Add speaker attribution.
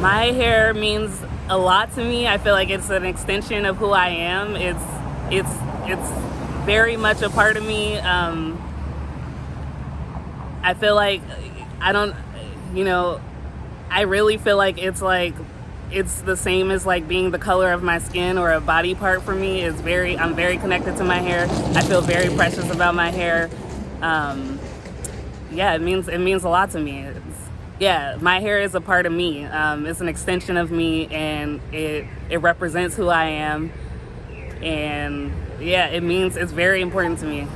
Speaker 1: My hair means a lot to me. I feel like it's an extension of who I am. It's it's it's very much a part of me. Um, I feel like I don't, you know, I really feel like it's like it's the same as like being the color of my skin or a body part for me. It's very I'm very connected to my hair. I feel very precious about my hair. Um, yeah, it means it means a lot to me. It's, yeah, my hair is a part of me. Um, it's an extension of me, and it it represents who I am. And yeah, it means it's very important to me.